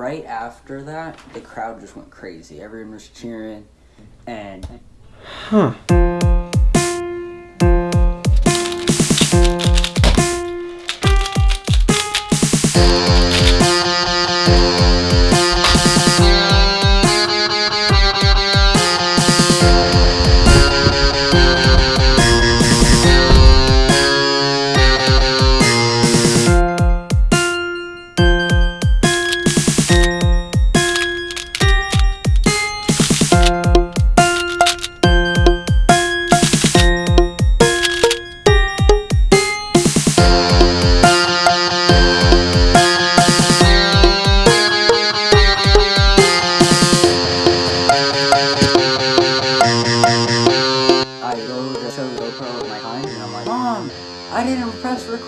right after that, the crowd just went crazy. Everyone was cheering, and Huh. show GoPro at my and I'm like, Mom, I didn't press record.